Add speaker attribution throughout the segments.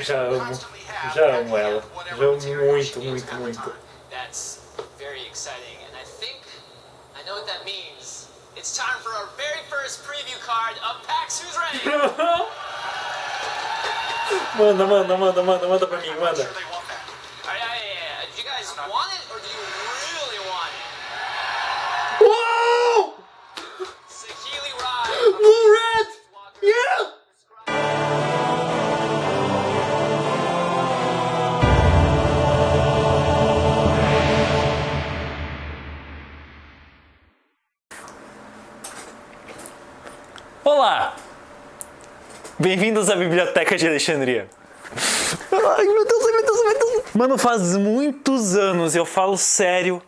Speaker 1: Já amo. Já amo ela. Já amo muito, muito, muito.
Speaker 2: That's very exciting, and I think I know what that means. It's time for our very first preview card of PAX Who's Ready.
Speaker 1: manda, manda, manda, manda, manda pra mim, manda. Bem-vindos à Biblioteca de Alexandria. Ai meu Deus, meu Deus, meu Deus. Mano, faz muitos anos, eu falo sério,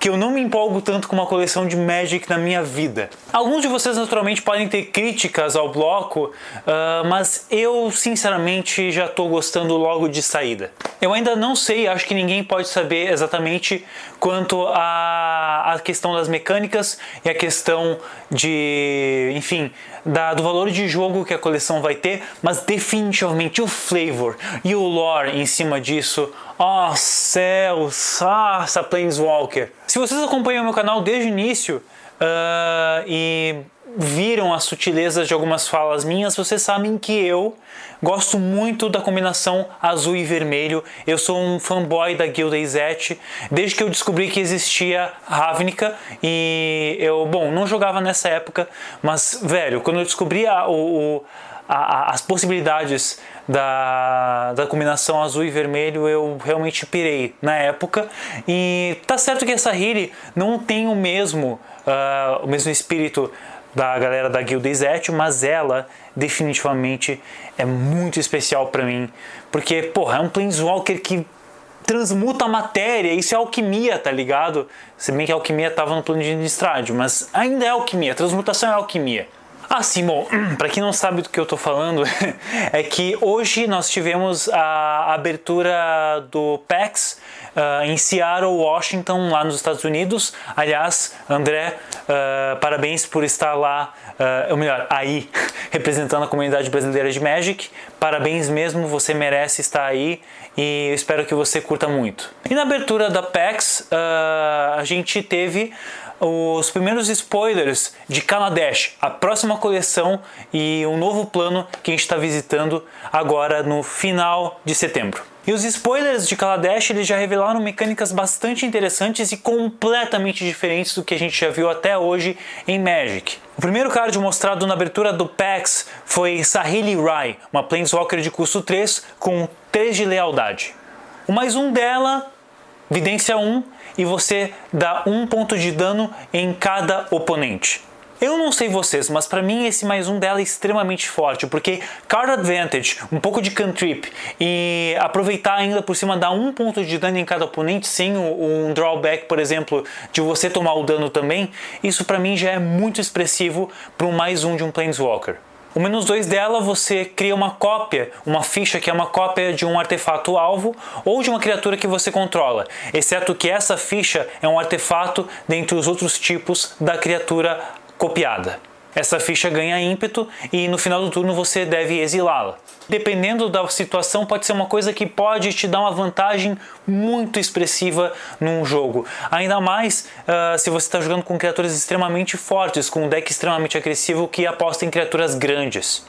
Speaker 1: que eu não me empolgo tanto com uma coleção de Magic na minha vida. Alguns de vocês naturalmente podem ter críticas ao bloco, ah, mas eu sinceramente já estou gostando logo de saída. Eu ainda não sei, acho que ninguém pode saber exatamente quanto à, à questão das mecânicas e a questão de, enfim, da- do valor de jogo que a coleção vai ter, mas definitivamente o flavor e o lore em cima disso, ó céus, ah, essa Planeswalker. Se vocês acompanham o meu canal desde o início ah, e viram as sutilezas de algumas falas minhas, vocês sabem que eu gosto muito da combinação azul e vermelho. Eu sou um fanboy da Guilda Izete, desde que eu descobri que existia Ravnica e eu, bom, não jogava nessa época, mas velho, quando eu descobri a, o, a- a- as possibilidades da, da combinação azul e vermelho, eu realmente pirei na época. E tá certo que essa Hiri não tem o mesmo, ah, o mesmo espírito da galera da Guilda Izete, mas ela definitivamente é muito especial pra mim, porque, porra, é um Planeswalker que transmuta a matéria, isso é alquimia, tá ligado? Se bem que a alquimia tava no plano de Innistrad, mas ainda é alquimia, transmutação é alquimia. Ah, sim, bom, para quem não sabe do que eu tô falando, é que hoje nós tivemos a abertura do PAX ah, em Seattle, Washington, lá nos Estados Unidos. Aliás, André, ah, parabéns por estar lá, ah, ou melhor, aí, representando a comunidade brasileira de Magic. Parabéns mesmo, você merece estar aí e espero que você curta muito. E na abertura da PAX, ah, a gente teve os primeiros spoilers de Kaladesh, a próxima coleção e um novo plano que a gente está visitando agora no final de setembro. E os spoilers de Kaladesh eles já revelaram mecânicas bastante interessantes e completamente diferentes do que a gente já viu até hoje em Magic. O primeiro card mostrado na abertura do PAX foi Saheeli Rai, uma Planeswalker de custo 3 com 3 de lealdade. O mais um dela Vidência 1 e você dá um ponto de dano em cada oponente. Eu não sei vocês, mas pra mim esse mais um dela é extremamente forte, porque Card Advantage, um pouco de cantrip e aproveitar ainda por cima dar um ponto de dano em cada oponente sem um drawback, por exemplo, de você tomar o dano também, isso pra mim já é muito expressivo para um mais um de um Planeswalker. O menos 2 dela você cria uma cópia, uma ficha que é uma cópia de um artefato alvo ou de uma criatura que você controla, exceto que essa ficha é um artefato dentre os outros tipos da criatura copiada. Essa ficha ganha ímpeto e no final do turno você deve exilá-la. Dependendo da situação, pode ser uma coisa que pode te dar uma vantagem muito expressiva num jogo. Ainda mais ah, se você está jogando com criaturas extremamente fortes, com um deck extremamente agressivo que aposta em criaturas grandes.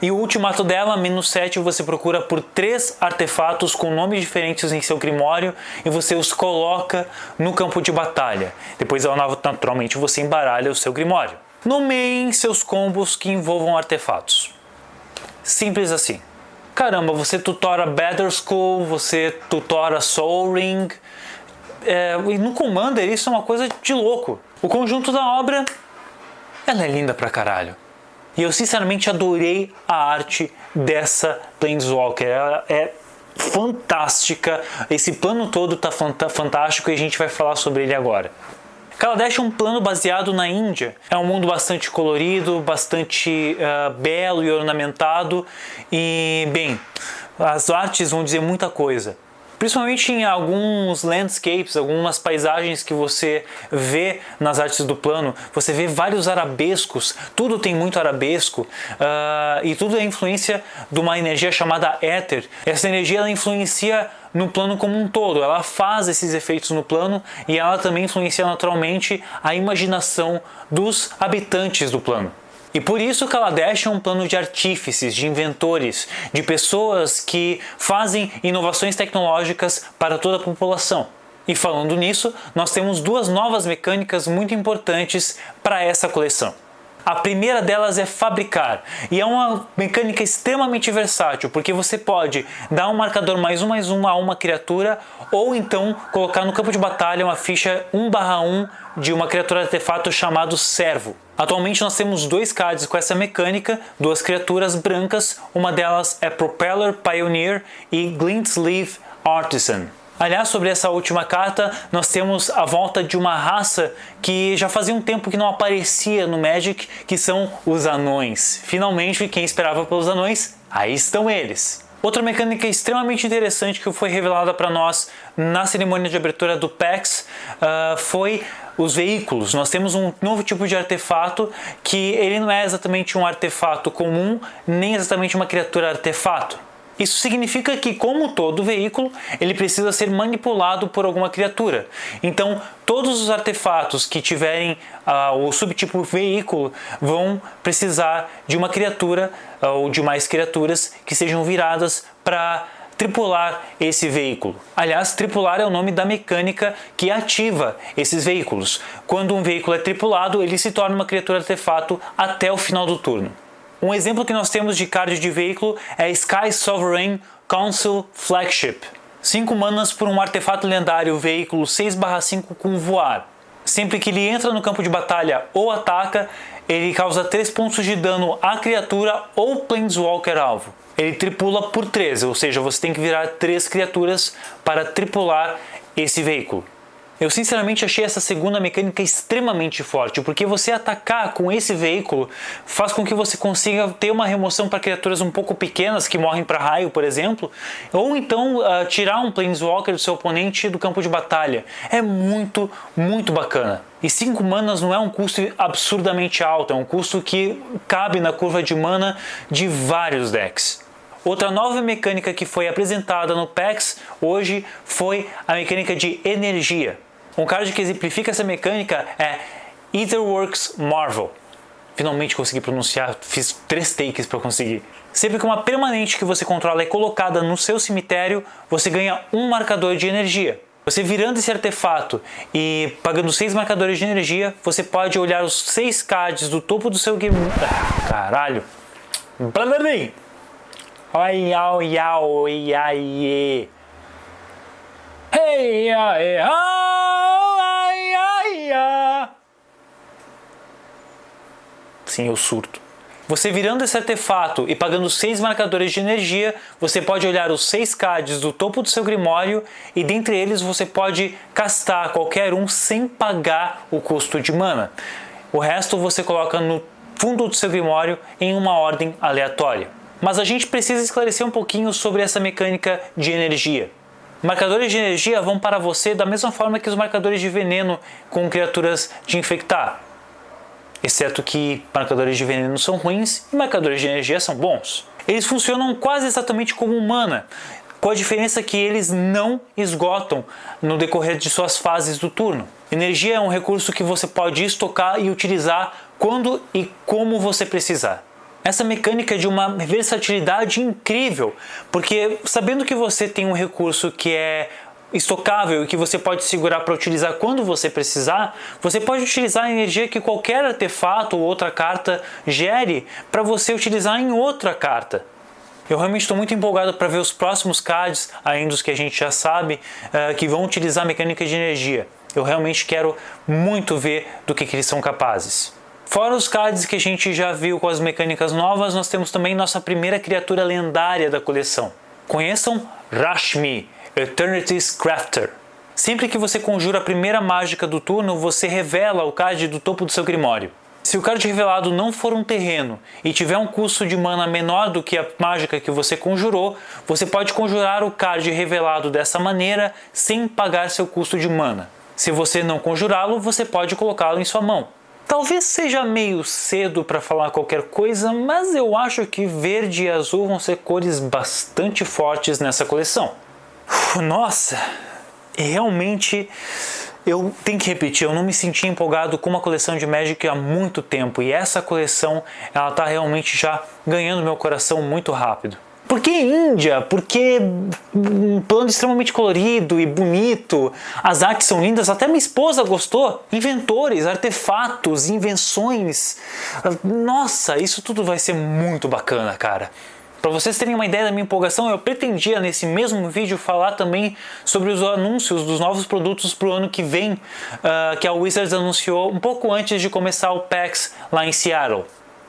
Speaker 1: E o ultimato dela, menos 7, você procura por três artefatos com nomes diferentes em seu grimório e você os coloca no campo de batalha. Depois, naturalmente, você embaralha o seu grimório. Nomeiem seus combos que envolvam artefatos. Simples assim. Caramba, você tutora Better School, você tutora Soul Ring. É, e no Commander isso é uma coisa de louco. O conjunto da obra, ela é linda pra caralho. E eu sinceramente adorei a arte dessa Planeswalker. Ela é fantástica. Esse plano todo tá fanta- fantástico e a gente vai falar sobre ele agora. Kaladesh é um plano baseado na Índia. É um mundo bastante colorido, bastante ah, belo e ornamentado. E, bem, as artes vão dizer muita coisa. Principalmente em alguns landscapes, algumas paisagens que você vê nas artes do plano, você vê vários arabescos, tudo tem muito arabesco uh, e tudo é influência de uma energia chamada éter. Essa energia ela influencia no plano como um todo, ela faz esses efeitos no plano e ela também influencia naturalmente a imaginação dos habitantes do plano. E por isso Kaladesh é um plano de artífices, de inventores, de pessoas que fazem inovações tecnológicas para toda a população. E falando nisso, nós temos duas novas mecânicas muito importantes para essa coleção. A primeira delas é fabricar, e é uma mecânica extremamente versátil, porque você pode dar um marcador mais um mais um a uma criatura, ou então colocar no campo de batalha uma ficha 1 1 de uma criatura artefato chamado Servo. Atualmente nós temos dois cards com essa mecânica, duas criaturas brancas, uma delas é Propeller Pioneer e Glint Sleeve Artisan. Aliás, sobre essa última carta, nós temos a volta de uma raça que já fazia um tempo que não aparecia no Magic, que são os anões. Finalmente, quem esperava pelos anões, aí estão eles. Outra mecânica extremamente interessante que foi revelada para nós na cerimônia de abertura do PAX uh, foi os veículos. Nós temos um novo tipo de artefato que ele não é exatamente um artefato comum, nem exatamente uma criatura artefato. Isso significa que, como todo veículo, ele precisa ser manipulado por alguma criatura. Então, todos os artefatos que tiverem uh, o subtipo veículo vão precisar de uma criatura uh, ou de mais criaturas que sejam viradas para tripular esse veículo. Aliás, tripular é o nome da mecânica que ativa esses veículos. Quando um veículo é tripulado, ele se torna uma criatura artefato até o final do turno. Um exemplo que nós temos de card de veículo é Sky Sovereign Council Flagship. 5 manas por um artefato lendário veículo 6/5 com voar. Sempre que ele entra no campo de batalha ou ataca, ele causa 3 pontos de dano à criatura ou Planeswalker alvo. Ele tripula por 3, ou seja, você tem que virar 3 criaturas para tripular esse veículo. Eu sinceramente achei essa segunda mecânica extremamente forte, porque você atacar com esse veículo faz com que você consiga ter uma remoção para criaturas um pouco pequenas que morrem para raio, por exemplo, ou então uh, tirar um Planeswalker do seu oponente do campo de batalha. É muito, muito bacana. E 5 manas não é um custo absurdamente alto, é um custo que cabe na curva de mana de vários decks. Outra nova mecânica que foi apresentada no PAX hoje foi a mecânica de energia. Um card que exemplifica essa mecânica é Etherworks Marvel. Finalmente consegui pronunciar, fiz três takes para conseguir. Sempre que uma permanente que você controla é colocada no seu cemitério, você ganha um marcador de energia. Você virando esse artefato e pagando seis marcadores de energia, você pode olhar os seis cards do topo do seu game. Ah, caralho! Ai, ai, ai, ai, Hey, ai, ai, ai, ai. Sim, eu surto. Você virando esse artefato e pagando 6 marcadores de energia, você pode olhar os 6 cards do topo do seu grimório e dentre eles você pode castar qualquer um sem pagar o custo de mana. O resto você coloca no fundo do seu grimório em uma ordem aleatória. Mas a gente precisa esclarecer um pouquinho sobre essa mecânica de energia. Marcadores de energia vão para você da mesma forma que os marcadores de veneno com criaturas de infectar. Exceto que marcadores de veneno são ruins e marcadores de energia são bons. Eles funcionam quase exatamente como mana, com a diferença que eles não esgotam no decorrer de suas fases do turno. Energia é um recurso que você pode estocar e utilizar quando e como você precisar. Essa mecânica é de uma versatilidade incrível, porque sabendo que você tem um recurso que é estocável e que você pode segurar para utilizar quando você precisar, você pode utilizar a energia que qualquer artefato ou outra carta gere para você utilizar em outra carta. Eu realmente estou muito empolgado para ver os próximos cards, ainda os que a gente já sabe, uh, que vão utilizar mecânica de energia. Eu realmente quero muito ver do que, que eles são capazes. Fora os cards que a gente já viu com as mecânicas novas, nós temos também nossa primeira criatura lendária da coleção. Conheçam Rashmi, Eternity's Crafter. Sempre que você conjura a primeira mágica do turno, você revela o card do topo do seu grimório. Se o card revelado não for um terreno e tiver um custo de mana menor do que a mágica que você conjurou, você pode conjurar o card revelado dessa maneira sem pagar seu custo de mana. Se você não conjurá-lo, você pode colocá-lo em sua mão. Talvez seja meio cedo para falar qualquer coisa, mas eu acho que verde e azul vão ser cores bastante fortes nessa coleção. Nossa, realmente eu tenho que repetir, eu não me senti empolgado com uma coleção de Magic há muito tempo e essa coleção ela está realmente já ganhando meu coração muito rápido. Por que Índia? Porque um plano extremamente colorido e bonito, as artes são lindas, até minha esposa gostou. Inventores, artefatos, invenções. Nossa, isso tudo vai ser muito bacana, cara. Para vocês terem uma ideia da minha empolgação, eu pretendia nesse mesmo vídeo falar também sobre os anúncios dos novos produtos para o ano que vem, uh, que a Wizards anunciou um pouco antes de começar o PAX lá em Seattle.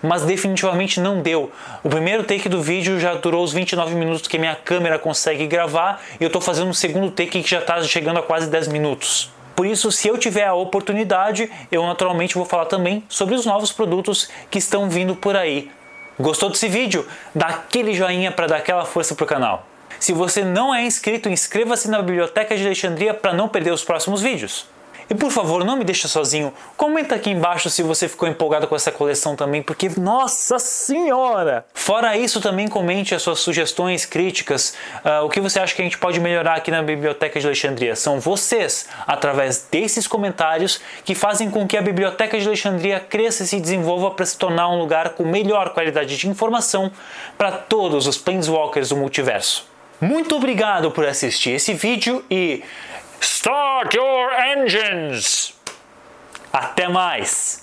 Speaker 1: Mas definitivamente não deu. O primeiro take do vídeo já durou os 29 minutos que minha câmera consegue gravar e eu estou fazendo um segundo take que já está chegando a quase 10 minutos. Por isso, se eu tiver a oportunidade, eu naturalmente vou falar também sobre os novos produtos que estão vindo por aí Gostou desse vídeo? Dá aquele joinha para dar aquela força pro canal. Se você não é inscrito, inscreva-se na Biblioteca de Alexandria para não perder os próximos vídeos. E por favor, não me deixe sozinho. Comenta aqui embaixo se você ficou empolgado com essa coleção também, porque nossa senhora! Fora isso, também comente as suas sugestões, críticas, uh, o que você acha que a gente pode melhorar aqui na Biblioteca de Alexandria. São vocês, através desses comentários, que fazem com que a Biblioteca de Alexandria cresça e se desenvolva para se tornar um lugar com melhor qualidade de informação para todos os Planeswalkers do multiverso. Muito obrigado por assistir esse vídeo e Start your engines! Até mais!